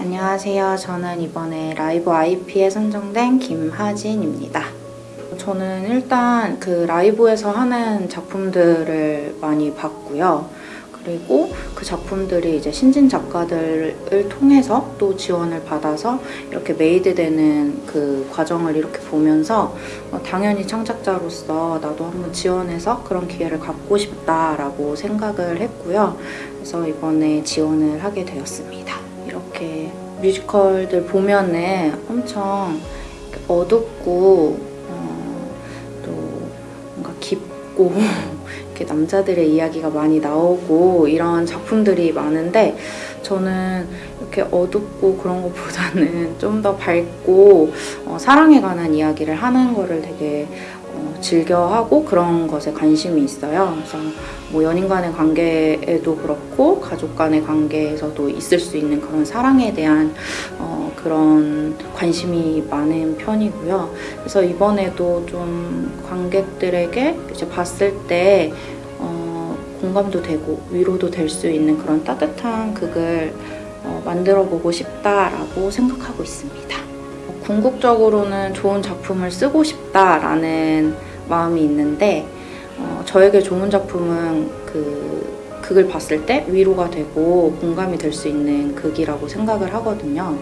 안녕하세요. 저는 이번에 라이브 IP에 선정된 김하진입니다. 저는 일단 그 라이브에서 하는 작품들을 많이 봤고요. 그리고 그 작품들이 이제 신진 작가들을 통해서 또 지원을 받아서 이렇게 메이드되는 그 과정을 이렇게 보면서 어, 당연히 창작자로서 나도 한번 지원해서 그런 기회를 갖고 싶다라고 생각을 했고요. 그래서 이번에 지원을 하게 되었습니다. 이렇게 뮤지컬들 보면은 엄청 어둡고 어, 또 뭔가 깊고 이렇게 남자들의 이야기가 많이 나오고 이런 작품들이 많은데 저는 이렇게 어둡고 그런 것보다는 좀 더 밝고 어, 사랑에 관한 이야기를 하는 거를 되게 어, 즐겨하고 그런 것에 관심이 있어요. 그래서 뭐 연인 간의 관계에도 그렇고 가족 간의 관계에서도 있을 수 있는 그런 사랑에 대한 어, 그런 관심이 많은 편이고요. 그래서 이번에도 좀 관객들에게 이제 봤을 때 어, 공감도 되고 위로도 될 수 있는 그런 따뜻한 극을 어, 만들어 보고 싶다라고 생각하고 있습니다. 궁극적으로는 좋은 작품을 쓰고 싶다라는 마음이 있는데 어, 저에게 좋은 작품은 그 극을 봤을 때 위로가 되고 공감이 될 수 있는 극이라고 생각을 하거든요.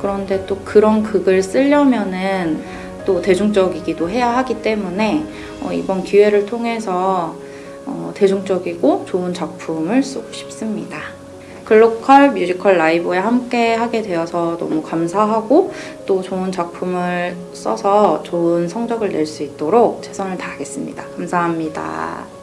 그런데 또 그런 극을 쓰려면은 또 대중적이기도 해야 하기 때문에 어, 이번 기회를 통해서 어, 대중적이고 좋은 작품을 쓰고 싶습니다. 글로컬 뮤지컬 라이브에 함께 하게 되어서 너무 감사하고 또 좋은 작품을 써서 좋은 성적을 낼 수 있도록 최선을 다하겠습니다. 감사합니다.